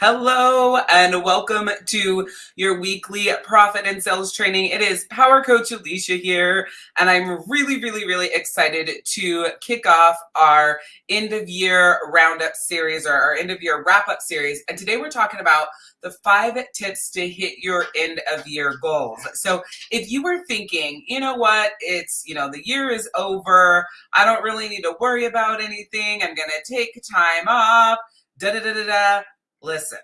Hello and welcome to your weekly profit and sales training. It is Power Coach Alicia here, and I'm really, really, really excited to kick off our end of year roundup series or our end of year wrap up series. And today we're talking about the five tips to hit your end of year goals. So if you were thinking, you know what, it's, you know, the year is over, I don't really need to worry about anything, I'm going to take time off, da da da da da listen,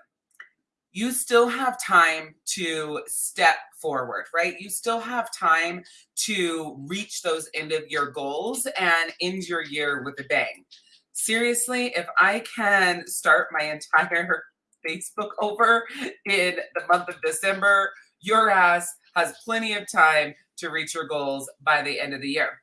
you still have time to step forward, right? You still have time to reach those end of year goals and end your year with a bang. Seriously, if I can start my entire Facebook over in the month of December, your ass has plenty of time to reach your goals by the end of the year.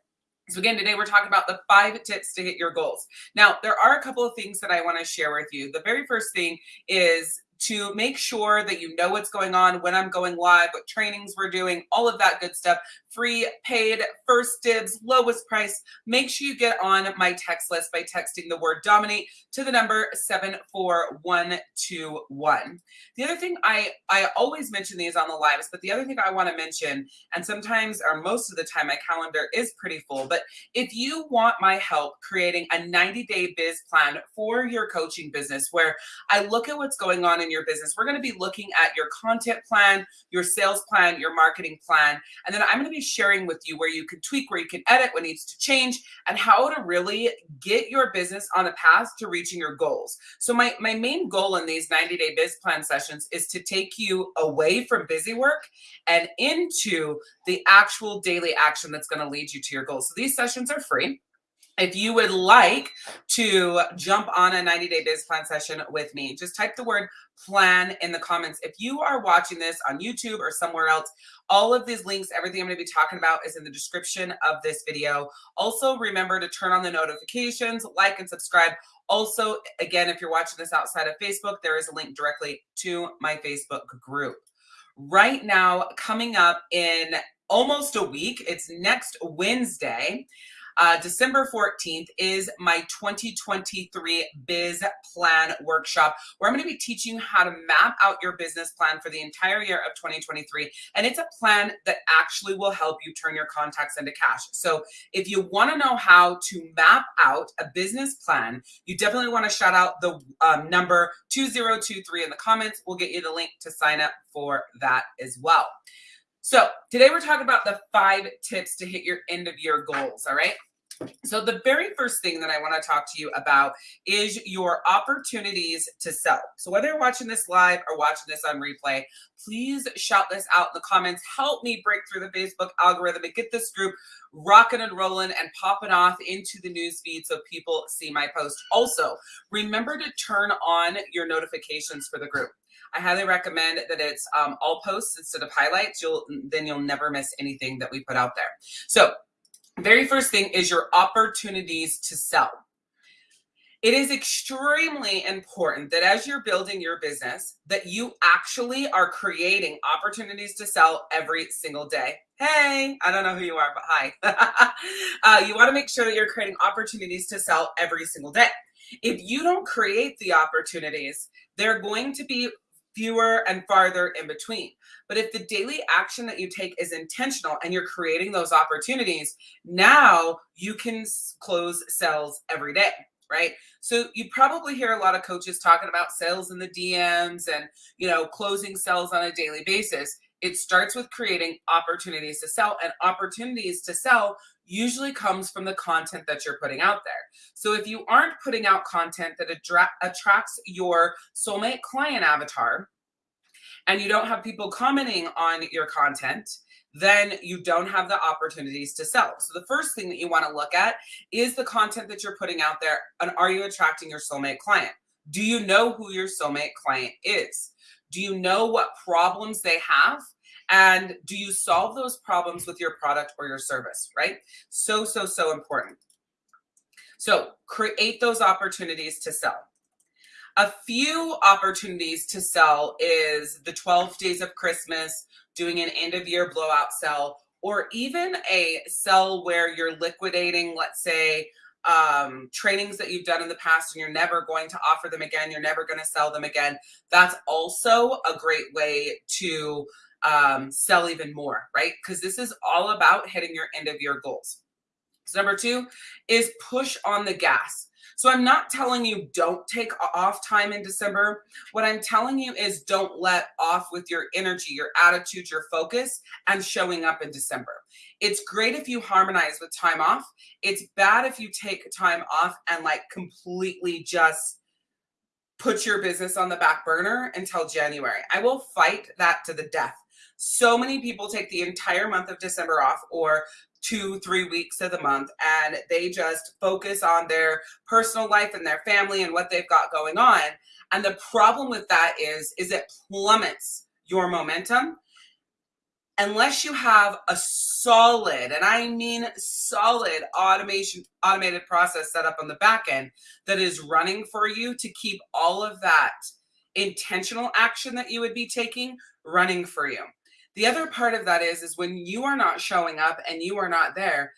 So again, today we're talking about the five tips to hit your goals. Now, there are a couple of things that I want to share with you. The very first thing is to make sure that you know what's going on, when I'm going live, what trainings we're doing, all of that good stuff. Free, paid, first dibs, lowest price. Make sure you get on my text list by texting the word dominate to the number 74121. The other thing I, I always mention these on the lives, but the other thing I want to mention, and sometimes or most of the time my calendar is pretty full, but if you want my help creating a 90 day biz plan for your coaching business where I look at what's going on in your business. We're going to be looking at your content plan, your sales plan, your marketing plan. And then I'm going to be sharing with you where you can tweak, where you can edit, what needs to change, and how to really get your business on a path to reaching your goals. So my, my main goal in these 90 day biz plan sessions is to take you away from busy work and into the actual daily action that's going to lead you to your goals. So these sessions are free. If you would like to jump on a 90 day biz plan session with me, just type the word plan in the comments. If you are watching this on YouTube or somewhere else, all of these links, everything I'm going to be talking about is in the description of this video. Also, remember to turn on the notifications, like and subscribe. Also, again, if you're watching this outside of Facebook, there is a link directly to my Facebook group. Right now, coming up in almost a week, it's next Wednesday. Uh, December 14th is my 2023 Biz Plan Workshop, where I'm going to be teaching you how to map out your business plan for the entire year of 2023. And it's a plan that actually will help you turn your contacts into cash. So if you want to know how to map out a business plan, you definitely want to shout out the um, number 2023 in the comments. We'll get you the link to sign up for that as well. So today we're talking about the five tips to hit your end of year goals. All right. So the very first thing that I want to talk to you about is your opportunities to sell. So whether you're watching this live or watching this on replay, please shout this out in the comments. Help me break through the Facebook algorithm and get this group rocking and rolling and popping off into the news feed so people see my post. Also, remember to turn on your notifications for the group. I highly recommend that it's um, all posts instead of highlights. You'll then you'll never miss anything that we put out there. So very first thing is your opportunities to sell. It is extremely important that as you're building your business, that you actually are creating opportunities to sell every single day. Hey, I don't know who you are, but hi. uh, you want to make sure that you're creating opportunities to sell every single day. If you don't create the opportunities, they're going to be fewer and farther in between. But if the daily action that you take is intentional and you're creating those opportunities, now you can close sales every day right? So you probably hear a lot of coaches talking about sales in the DMs and, you know, closing sales on a daily basis. It starts with creating opportunities to sell and opportunities to sell usually comes from the content that you're putting out there. So if you aren't putting out content that attracts your soulmate client avatar and you don't have people commenting on your content, then you don't have the opportunities to sell. So the first thing that you want to look at is the content that you're putting out there and are you attracting your soulmate client? Do you know who your soulmate client is? Do you know what problems they have? And do you solve those problems with your product or your service, right? So, so, so important. So create those opportunities to sell. A few opportunities to sell is the 12 days of Christmas, doing an end of year blowout sell, or even a sell where you're liquidating, let's say, um, trainings that you've done in the past and you're never going to offer them again, you're never going to sell them again, that's also a great way to um, sell even more, right? Because this is all about hitting your end of year goals. Number two is push on the gas. So I'm not telling you don't take off time in December. What I'm telling you is don't let off with your energy, your attitude, your focus, and showing up in December. It's great if you harmonize with time off. It's bad if you take time off and like completely just put your business on the back burner until January. I will fight that to the death. So many people take the entire month of December off or two, three weeks of the month, and they just focus on their personal life and their family and what they've got going on. And the problem with that is, is it plummets your momentum unless you have a solid, and I mean solid automation, automated process set up on the back end that is running for you to keep all of that intentional action that you would be taking running for you. The other part of that is, is when you are not showing up and you are not there,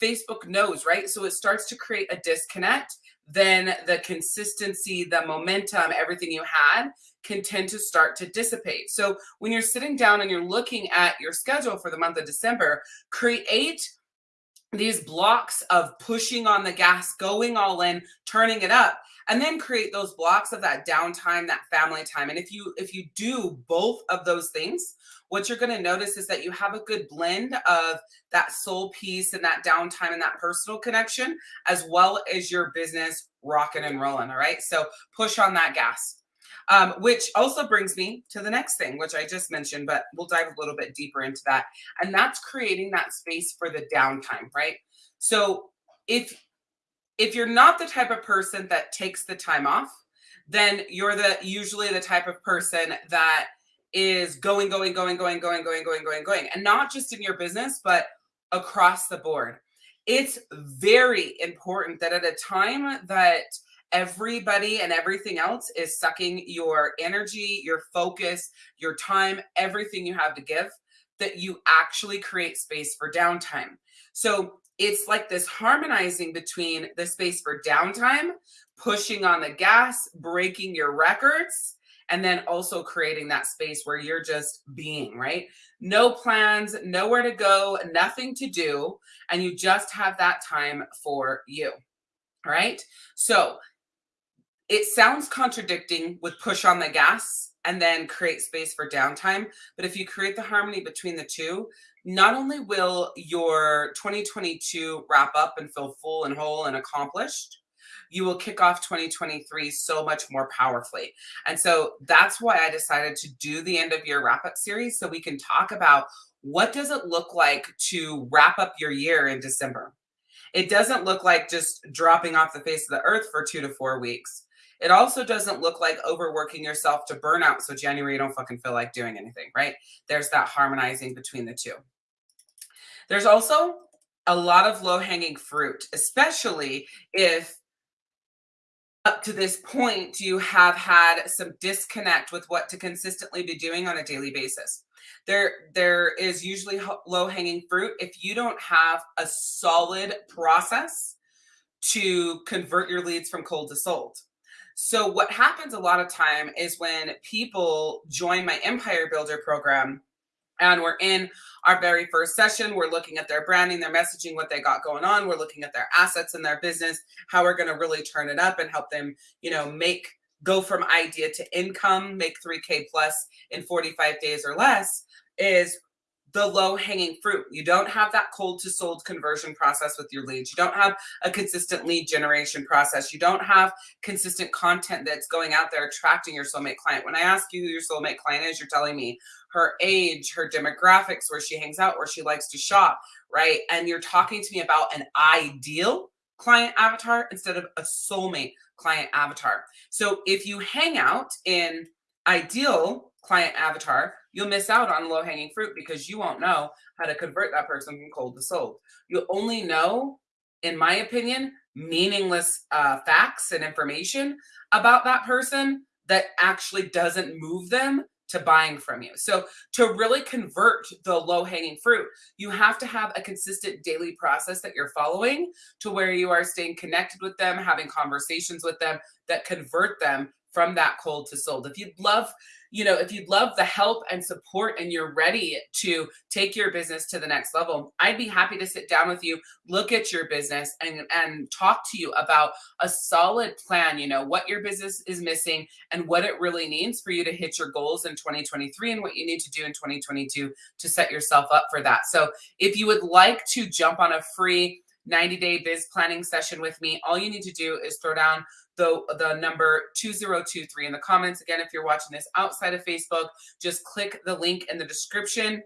Facebook knows, right? So it starts to create a disconnect. Then the consistency, the momentum, everything you had can tend to start to dissipate. So when you're sitting down and you're looking at your schedule for the month of December, create these blocks of pushing on the gas, going all in, turning it up, and then create those blocks of that downtime, that family time. And if you if you do both of those things, what you're going to notice is that you have a good blend of that soul piece and that downtime and that personal connection, as well as your business rocking and rolling. All right. So push on that gas. Um, which also brings me to the next thing, which I just mentioned, but we'll dive a little bit deeper into that. And that's creating that space for the downtime, right? So if if you're not the type of person that takes the time off, then you're the usually the type of person that is going, going, going, going, going, going, going, going, going, and not just in your business, but across the board. It's very important that at a time that everybody and everything else is sucking your energy, your focus, your time, everything you have to give, that you actually create space for downtime. So it's like this harmonizing between the space for downtime, pushing on the gas, breaking your records, and then also creating that space where you're just being, right? No plans, nowhere to go, nothing to do, and you just have that time for you. Right. So it sounds contradicting with push on the gas and then create space for downtime. But if you create the harmony between the two, not only will your 2022 wrap up and feel full and whole and accomplished, you will kick off 2023 so much more powerfully. And so that's why I decided to do the end of year wrap up series so we can talk about what does it look like to wrap up your year in December. It doesn't look like just dropping off the face of the earth for 2 to 4 weeks. It also doesn't look like overworking yourself to burnout so January you don't fucking feel like doing anything, right? There's that harmonizing between the two. There's also a lot of low hanging fruit, especially if up to this point you have had some disconnect with what to consistently be doing on a daily basis there there is usually low hanging fruit if you don't have a solid process to convert your leads from cold to sold so what happens a lot of time is when people join my empire builder program and we're in our very first session. We're looking at their branding, their messaging, what they got going on. We're looking at their assets and their business, how we're going to really turn it up and help them, you know, make go from idea to income, make 3K plus in 45 days or less is the low hanging fruit. You don't have that cold to sold conversion process with your leads. You don't have a consistent lead generation process. You don't have consistent content that's going out there attracting your soulmate client. When I ask you who your soulmate client is, you're telling me her age, her demographics, where she hangs out, where she likes to shop, right? And you're talking to me about an ideal client avatar instead of a soulmate client avatar. So if you hang out in ideal client avatar, you'll miss out on low hanging fruit because you won't know how to convert that person from cold to sold. You'll only know, in my opinion, meaningless uh, facts and information about that person that actually doesn't move them to buying from you. So to really convert the low hanging fruit, you have to have a consistent daily process that you're following to where you are staying connected with them, having conversations with them that convert them from that cold to sold. If you'd love you know, if you'd love the help and support and you're ready to take your business to the next level, I'd be happy to sit down with you, look at your business and, and talk to you about a solid plan, you know, what your business is missing and what it really needs for you to hit your goals in 2023 and what you need to do in 2022 to set yourself up for that. So if you would like to jump on a free 90 day biz planning session with me, all you need to do is throw down the, the number 2023 in the comments. Again, if you're watching this outside of Facebook, just click the link in the description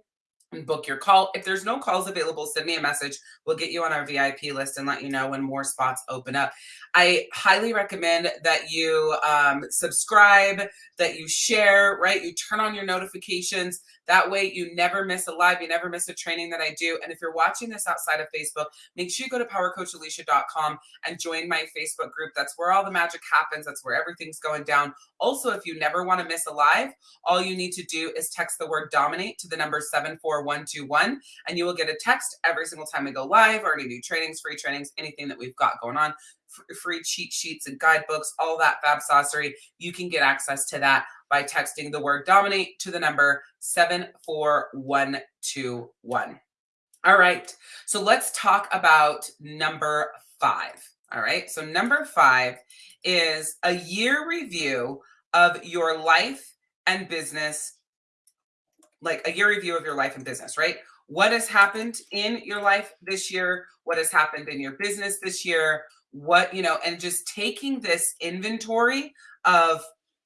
and book your call. If there's no calls available, send me a message. We'll get you on our VIP list and let you know when more spots open up. I highly recommend that you um, subscribe, that you share, right? You turn on your notifications. That way you never miss a live, you never miss a training that I do. And if you're watching this outside of Facebook, make sure you go to powercoachalicia.com and join my Facebook group. That's where all the magic happens. That's where everything's going down. Also, if you never want to miss a live, all you need to do is text the word dominate to the number 74121 and you will get a text every single time we go live or any new trainings, free trainings, anything that we've got going on free cheat sheets and guidebooks, all that fab saucery. You can get access to that by texting the word dominate to the number 74121. All right, so let's talk about number five. All right, so number five is a year review of your life and business, like a year review of your life and business, right? What has happened in your life this year? What has happened in your business this year? what, you know, and just taking this inventory of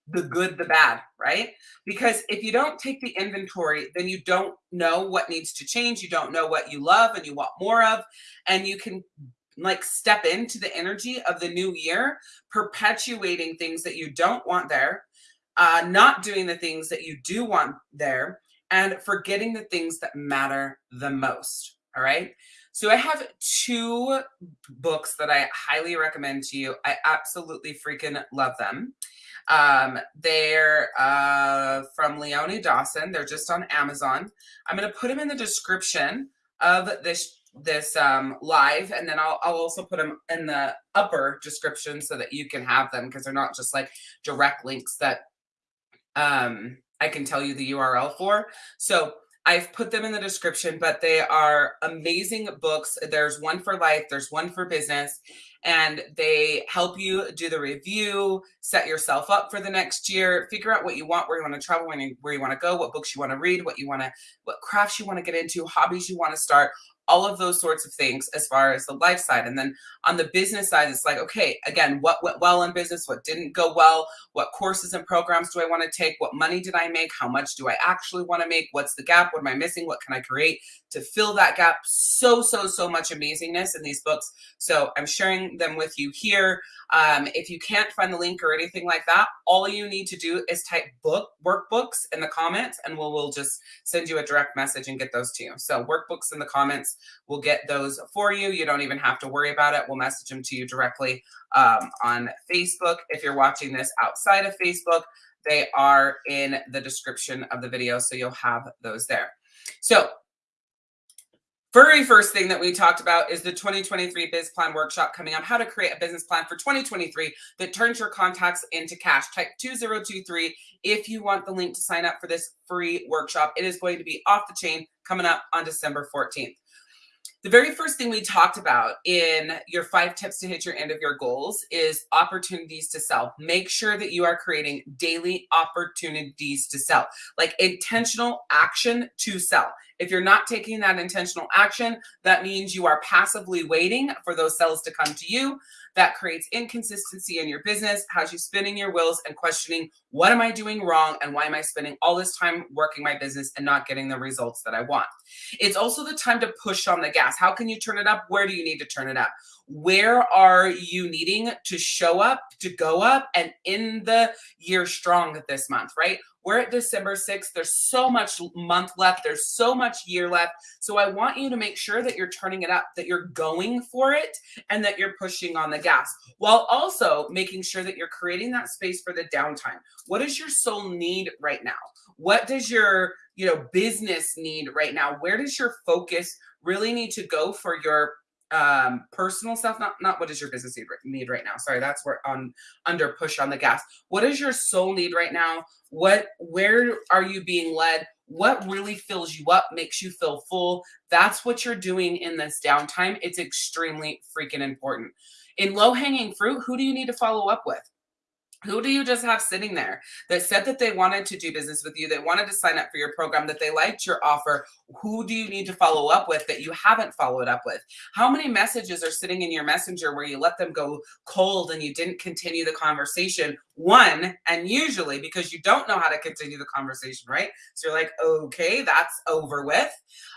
the good, the bad, right? Because if you don't take the inventory, then you don't know what needs to change. You don't know what you love and you want more of. And you can like step into the energy of the new year, perpetuating things that you don't want there, uh, not doing the things that you do want there, and forgetting the things that matter the most. All right. So I have two books that I highly recommend to you. I absolutely freaking love them. Um, they're uh, from Leonie Dawson. They're just on Amazon. I'm going to put them in the description of this this um, live, and then I'll, I'll also put them in the upper description so that you can have them because they're not just like direct links that um, I can tell you the URL for. So I've put them in the description, but they are amazing books. There's one for life, there's one for business, and they help you do the review, set yourself up for the next year, figure out what you want, where you want to travel, where you, where you want to go, what books you want to read, what you want to, what crafts you want to get into, hobbies you want to start, all of those sorts of things as far as the life side. And then on the business side, it's like, okay, again, what went well in business? What didn't go well? What courses and programs do I want to take? What money did I make? How much do I actually want to make? What's the gap? What am I missing? What can I create to fill that gap? So, so, so much amazingness in these books. So I'm sharing them with you here. Um, if you can't find the link or anything like that, all you need to do is type book workbooks in the comments and we'll, we'll just send you a direct message and get those to you. So workbooks in the comments, we'll get those for you. You don't even have to worry about it. We'll message them to you directly um, on Facebook. If you're watching this outside of Facebook, they are in the description of the video. So you'll have those there. So very first thing that we talked about is the 2023 Biz Plan Workshop coming up, how to create a business plan for 2023 that turns your contacts into cash. Type 2023 if you want the link to sign up for this free workshop. It is going to be off the chain coming up on December 14th. The very first thing we talked about in your five tips to hit your end of your goals is opportunities to sell. Make sure that you are creating daily opportunities to sell, like intentional action to sell. If you're not taking that intentional action, that means you are passively waiting for those sales to come to you. That creates inconsistency in your business, has you spinning your wheels and questioning, what am I doing wrong? And why am I spending all this time working my business and not getting the results that I want? It's also the time to push on the gas. How can you turn it up? Where do you need to turn it up? Where are you needing to show up, to go up, and in the year strong this month, right? We're at December 6th. There's so much month left. There's so much year left. So I want you to make sure that you're turning it up, that you're going for it, and that you're pushing on the gas while also making sure that you're creating that space for the downtime. What does your soul need right now? What does your you know business need right now? Where does your focus really need to go for your um personal stuff not not what does your business need, need right now. Sorry that's where on under push on the gas. What is your soul need right now? What where are you being led? What really fills you up makes you feel full? That's what you're doing in this downtime. It's extremely freaking important. In low hanging fruit who do you need to follow up with who do you just have sitting there that said that they wanted to do business with you, they wanted to sign up for your program, that they liked your offer? Who do you need to follow up with that you haven't followed up with? How many messages are sitting in your messenger where you let them go cold and you didn't continue the conversation? One, and usually because you don't know how to continue the conversation, right? So you're like, okay, that's over with.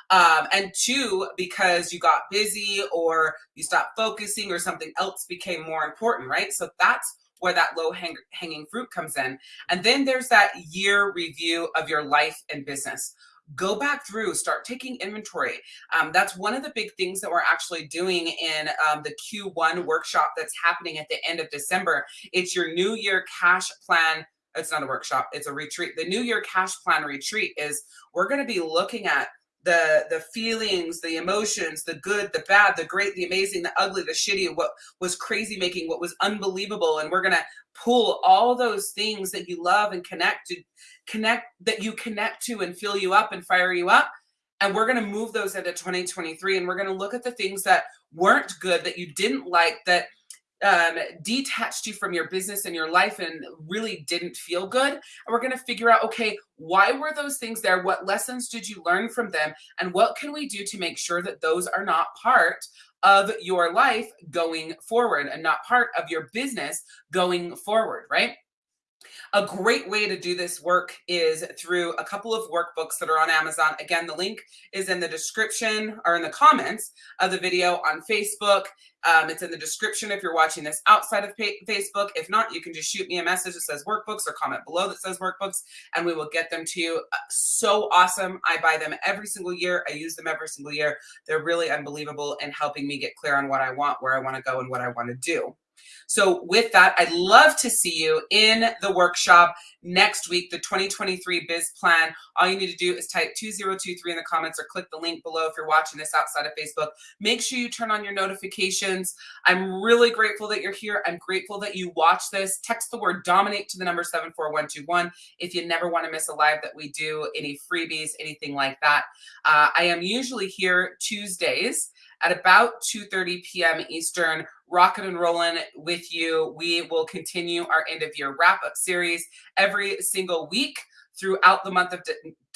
Um, and two, because you got busy or you stopped focusing or something else became more important, right? So that's where that low hang hanging fruit comes in. And then there's that year review of your life and business. Go back through start taking inventory. Um, that's one of the big things that we're actually doing in um, the q1 workshop that's happening at the end of december. It's your new year cash plan. It's not a workshop. It's a retreat. The new year cash plan retreat is we're going to be looking at the the feelings the emotions the good the bad the great the amazing the ugly the shitty what was crazy making what was unbelievable. And we're gonna pull all those things that you love and connect to connect that you connect to and fill you up and fire you up. And we're to move those into 2023 and we're to look at the things that weren't good that you didn't like that um, detached you from your business and your life and really didn't feel good. And we're going to figure out, okay, why were those things there? What lessons did you learn from them? And what can we do to make sure that those are not part of your life going forward and not part of your business going forward, right? A great way to do this work is through a couple of workbooks that are on Amazon. Again, the link is in the description or in the comments of the video on Facebook. Um, it's in the description if you're watching this outside of Facebook. If not, you can just shoot me a message that says workbooks or comment below that says workbooks and we will get them to you. Uh, so awesome. I buy them every single year. I use them every single year. They're really unbelievable in helping me get clear on what I want, where I want to go, and what I want to do. So with that, I'd love to see you in the workshop next week, the 2023 biz plan. All you need to do is type 2023 in the comments or click the link below if you're watching this outside of Facebook. Make sure you turn on your notifications. I'm really grateful that you're here. I'm grateful that you watch this. Text the word dominate to the number 74121 if you never want to miss a live that we do, any freebies, anything like that. Uh, I am usually here Tuesdays at about 2.30 p.m. Eastern, rocking and rolling with you. We will continue our end of year wrap up series every single week throughout the month of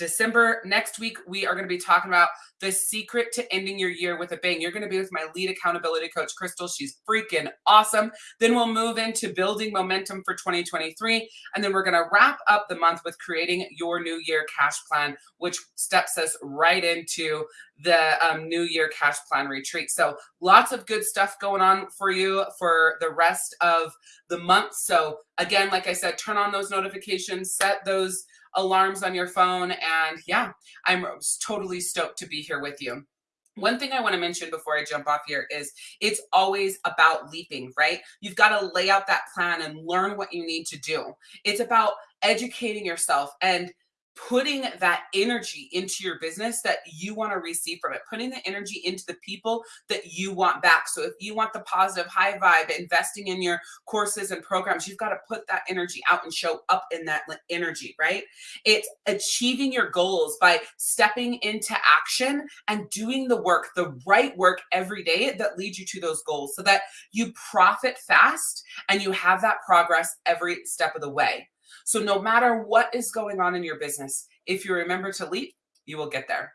December. Next week, we are going to be talking about the secret to ending your year with a bang. You're going to be with my lead accountability coach, Crystal. She's freaking awesome. Then we'll move into building momentum for 2023. And then we're going to wrap up the month with creating your new year cash plan, which steps us right into the um, new year cash plan retreat. So lots of good stuff going on for you for the rest of the month. So again, like I said, turn on those notifications, set those alarms on your phone. And yeah, I'm totally stoked to be here with you. One thing I want to mention before I jump off here is it's always about leaping, right? You've got to lay out that plan and learn what you need to do. It's about educating yourself and putting that energy into your business that you want to receive from it, putting the energy into the people that you want back. So if you want the positive high vibe, investing in your courses and programs, you've got to put that energy out and show up in that energy, right? It's achieving your goals by stepping into action and doing the work, the right work every day that leads you to those goals so that you profit fast and you have that progress every step of the way. So no matter what is going on in your business, if you remember to leap, you will get there.